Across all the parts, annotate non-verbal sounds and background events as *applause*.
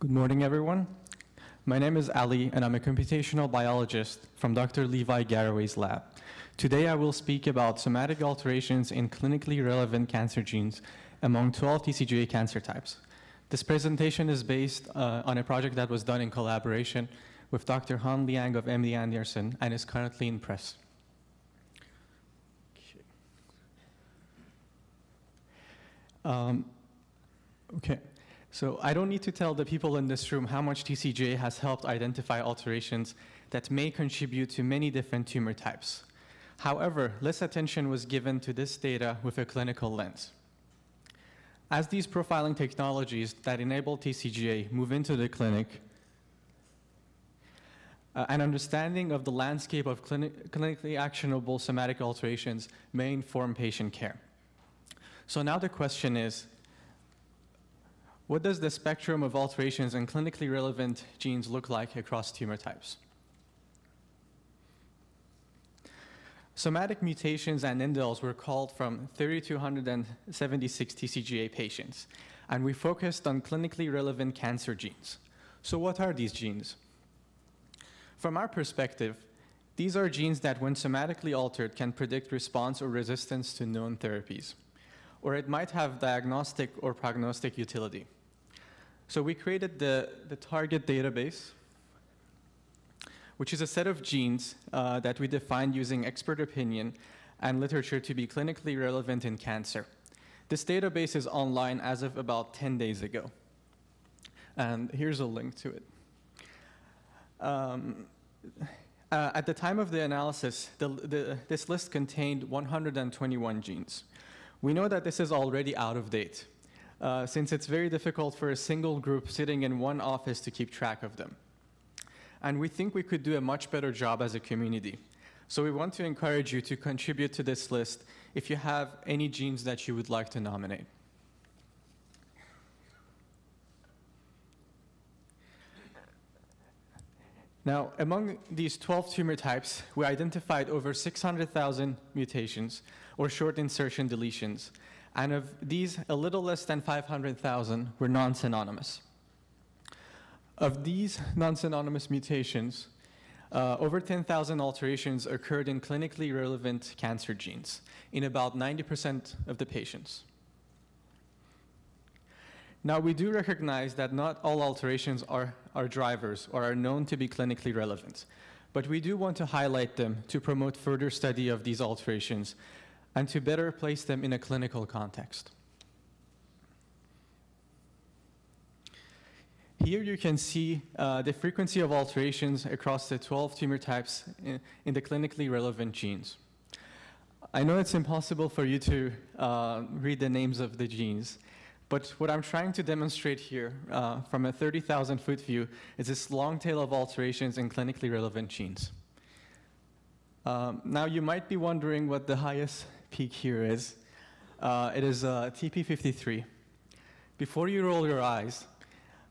Good morning, everyone. My name is Ali, and I'm a computational biologist from Dr. Levi Garraway's lab. Today, I will speak about somatic alterations in clinically relevant cancer genes among 12 TCGA cancer types. This presentation is based uh, on a project that was done in collaboration with Dr. Han Liang of MD Anderson and is currently in press. Um, okay, so I don't need to tell the people in this room how much TCGA has helped identify alterations that may contribute to many different tumor types. However, less attention was given to this data with a clinical lens. As these profiling technologies that enable TCGA move into the clinic, uh, an understanding of the landscape of clini clinically actionable somatic alterations may inform patient care. So now the question is, what does the spectrum of alterations in clinically relevant genes look like across tumor types? Somatic mutations and indels were called from 3,276 TCGA patients, and we focused on clinically relevant cancer genes. So what are these genes? From our perspective, these are genes that when somatically altered can predict response or resistance to known therapies or it might have diagnostic or prognostic utility. So we created the, the target database, which is a set of genes uh, that we defined using expert opinion and literature to be clinically relevant in cancer. This database is online as of about 10 days ago. And here's a link to it. Um, uh, at the time of the analysis, the, the, this list contained 121 genes. We know that this is already out of date, uh, since it's very difficult for a single group sitting in one office to keep track of them. And we think we could do a much better job as a community. So we want to encourage you to contribute to this list if you have any genes that you would like to nominate. Now, among these 12 tumor types, we identified over 600,000 mutations or short insertion deletions. And of these, a little less than 500,000 were non-synonymous. Of these non-synonymous mutations, uh, over 10,000 alterations occurred in clinically relevant cancer genes in about 90% of the patients. Now, we do recognize that not all alterations are, are drivers or are known to be clinically relevant, but we do want to highlight them to promote further study of these alterations and to better place them in a clinical context. Here you can see uh, the frequency of alterations across the 12 tumor types in, in, the clinically relevant genes. I know it's impossible for you to uh, read the names of the genes, but what I'm trying to demonstrate here uh, from a 30,000 foot view is this long tail of alterations in clinically relevant genes. Um, now you might be wondering what the highest peak here is. Uh, it is uh, TP53. Before you roll your eyes,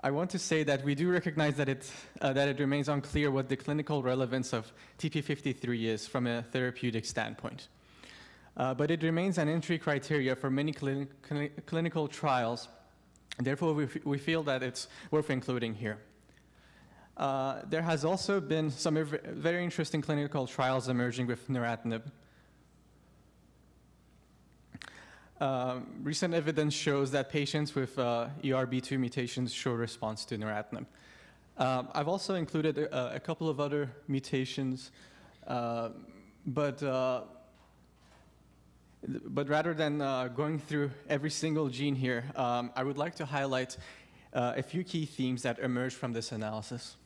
I want to say that we do recognize that it, uh, that it remains unclear what the clinical relevance of TP53 is from a therapeutic standpoint. Uh, but it remains an entry criteria for many clinical trials, therefore we, we feel that it's worth including here. Uh, there has also been some very interesting clinical trials emerging with neratinib, Um, recent evidence shows that patients with uh, ERB2 mutations show response to neratinib. Um, I've also included a, a, couple of other mutations, uh, but uh, but rather than uh, going through every single gene here, um, I would like to highlight uh, a few key themes that emerge from this analysis.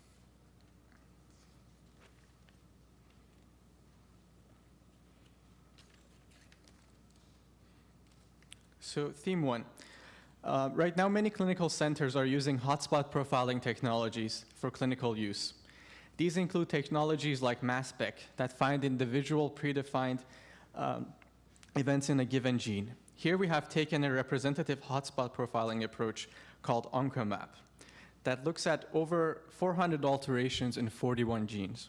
So theme one. Uh, right now, many clinical centers are using hotspot profiling technologies for clinical use. These include technologies like MassSpec that find individual predefined um, events in a given gene. Here we have taken a representative hotspot profiling approach called OncoMap that looks at over 400 alterations in 41 genes.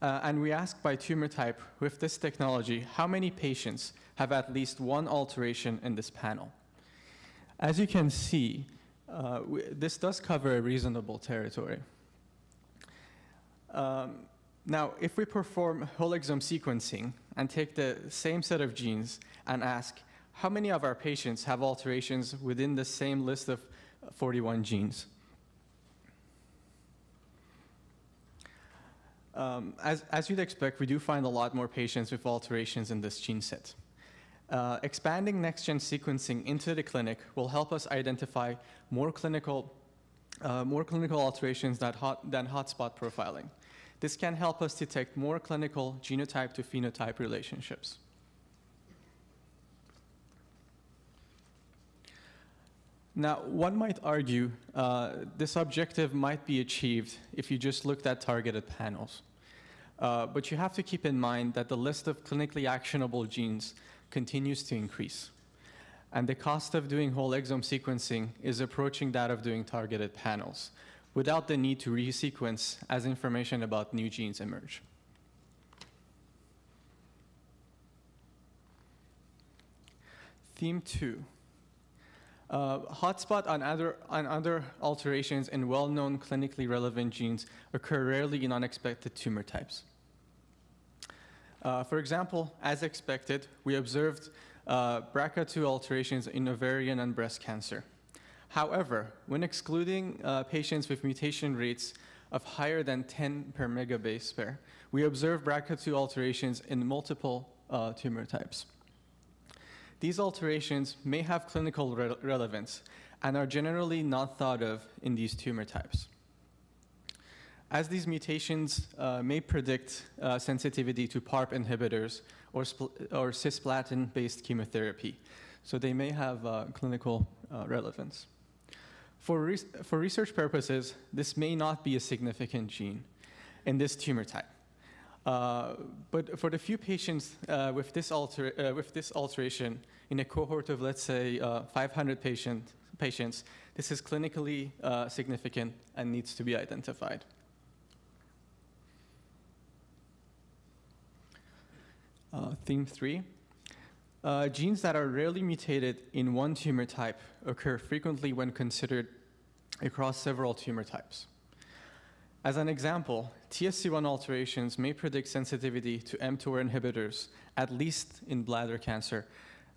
Uh, and we ask by tumor type with this technology, how many patients have at least one alteration in this panel? As you can see, Uh, this does cover a reasonable territory. Um, now, if we perform whole exome sequencing and take the same set of genes and ask how many of our patients have alterations within the same list of 41 genes, Um, as, as, you'd expect, we do find a lot more patients with alterations in this gene set. Uh, expanding next-gen sequencing into the clinic will help us identify more clinical, uh, more clinical alterations hot, than hotspot profiling. This can help us detect more clinical genotype to phenotype relationships. Now, one might argue uh, this objective might be achieved if you just looked at targeted panels. Uh, but you have to keep in mind that the list of clinically actionable genes continues to increase. And the cost of doing whole exome sequencing is approaching that of doing targeted panels without the need to resequence as information about new genes emerge. Theme two. Uh, hotspot on other, on other alterations in well-known clinically relevant genes occur rarely in unexpected tumor types. Uh, for example, as expected, we observed uh, BRCA2 alterations in ovarian and breast cancer. However, when excluding uh, patients with mutation rates of higher than 10 per megabase pair, we observe BRCA2 alterations in multiple uh, tumor types. These alterations may have clinical re relevance and are generally not thought of in these tumor types. As these mutations uh, may predict uh, sensitivity to PARP inhibitors or, or cisplatin-based chemotherapy, so they may have uh, clinical uh, relevance. For, re for research purposes, this may not be a significant gene in this tumor type. Uh, but for the few patients uh, with, this alter with this alteration in a cohort of, let's say, uh, 500 patient, patients, this is clinically significant and needs to be identified. Uh, theme three, uh, genes that are rarely mutated in one tumor type occur frequently when considered across several tumor types. As an example, TSC1 alterations may predict sensitivity to mTOR inhibitors, at least in bladder cancer,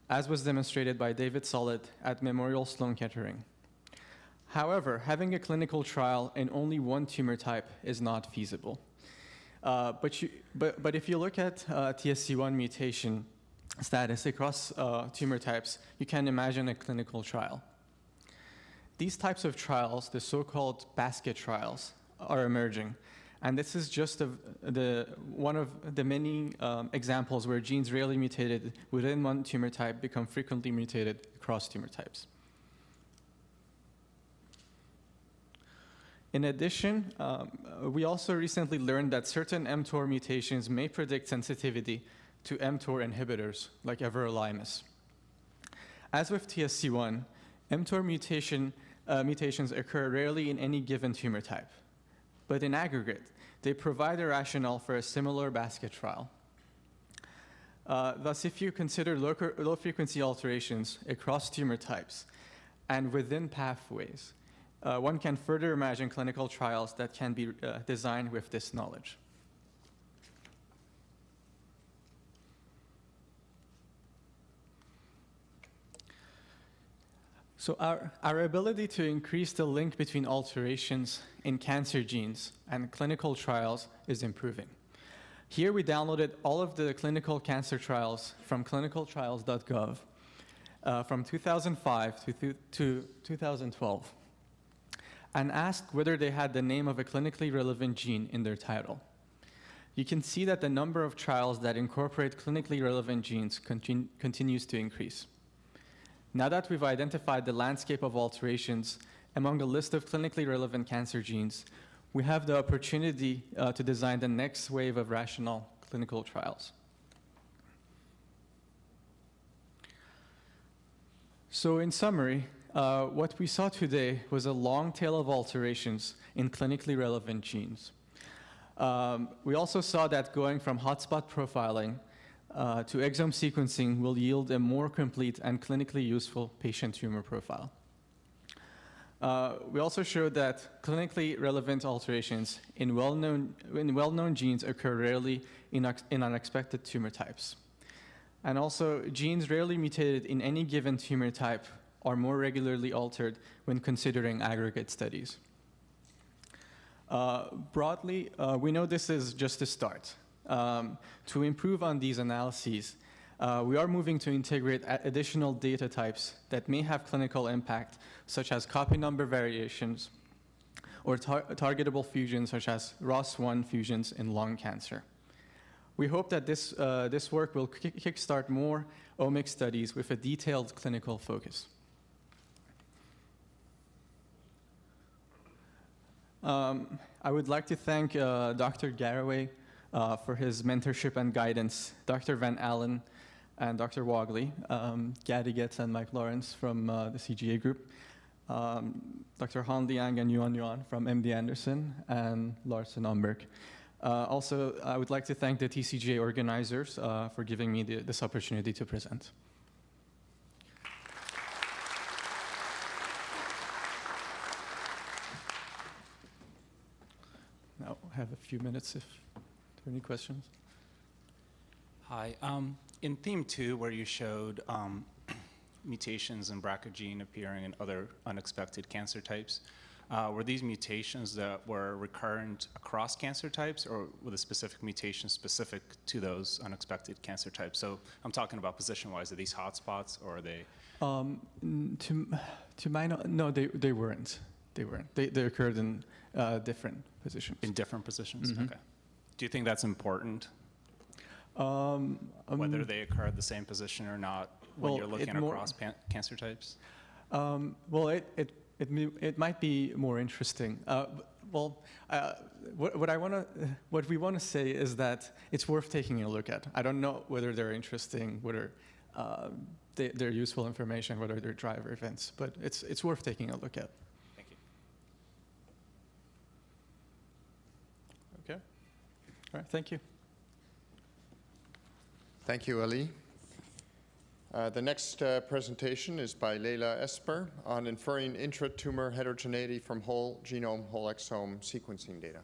as was demonstrated by David Solit at Memorial Sloan Kettering. However, having a clinical trial in only one tumor type is not feasible. Uh, but, you, but, but, if you look at uh, TSC1 mutation status across uh, tumor types, you can imagine a clinical trial. These types of trials, the so-called basket trials, are emerging. And this is just a, the, one of the many um, examples where genes rarely mutated within one tumor type become frequently mutated across tumor types. In addition, um, we also recently learned that certain mTOR mutations may predict sensitivity to mTOR inhibitors, like everolimus. As with TSC1, mTOR mutation uh, mutations occur rarely in any given tumor type, but in aggregate, they provide a rationale for a similar basket trial. Uh, thus, if you consider low-frequency alterations across tumor types and within pathways, uh, one can further imagine clinical trials that can be uh, designed with this knowledge. So our, our ability to increase the link between alterations in cancer genes and clinical trials is improving. Here we downloaded all of the clinical cancer trials from clinicaltrials.gov uh, from 2005 to, to 2012 and asked whether they had the name of a clinically relevant gene in their title. You can see that the number of trials that incorporate clinically relevant genes continu continues to increase. Now that we've identified the landscape of alterations among a list of clinically relevant cancer genes, we have the opportunity uh, to design the next wave of rational clinical trials. So in summary, uh, what we saw today was a long tail of alterations in clinically relevant genes. Um, we also saw that going from hotspot profiling uh, to exome sequencing will yield a more complete and clinically useful patient tumor profile. Uh, we also showed that clinically relevant alterations in well-known well-known genes occur rarely in, in unexpected tumor types. And also, genes rarely mutated in any given tumor type are more regularly altered when considering aggregate studies. Uh, broadly, uh, we know this is just a start. Um, to improve on these analyses, uh, we are moving to integrate additional data types that may have clinical impact, such as copy number variations or tar- targetable fusions, such as ROS1 fusions in lung cancer. We hope that this, uh, this work will kick- kickstart more omics studies with a detailed clinical focus. Um, I would like to thank uh, Dr. Garraway uh, for his mentorship and guidance, Dr. Van Allen and Dr. Wagle, um, Gadi Getz and Mike Lawrence from uh, the CGA group, um, Dr. Han Liang and Yuan Yuan from MD Anderson, and Larson Umberg. Uh, also, I would like to thank the TCGA organizers uh, for giving me the, this opportunity to present. Now, I have a few minutes if there are any questions. Hi. Um, in theme two, where you showed um, *clears throat* mutations in BRCA gene appearing in other unexpected cancer types, uh, were these mutations that were recurrent across cancer types, or were the specific mutations specific to those unexpected cancer types? So I'm talking about position-wise. Are these hotspots, or are they? Um, to, *sighs* to my know, no, they, they weren't. They weren't. They, they occurred in uh, different positions. In different positions? Mhm. Okay. Do you think that's important, Um, whether um, they occur at the same position or not, when well, you're looking across pan- cancer types? Um, well, it, it, it, it might be more interesting. Uh, well, uh, what, what I want to, what we want to say is that it's worth taking a look at. I don't know whether they're interesting, whether um, they, they're useful information, whether they're driver events, but it's, it's worth taking a look at. Thank you. Okay. All right. Thank you. Thank you, Ali. Uh, the next uh, presentation is by Layla Oesper on inferring intratumor heterogeneity from whole genome, whole exome sequencing data.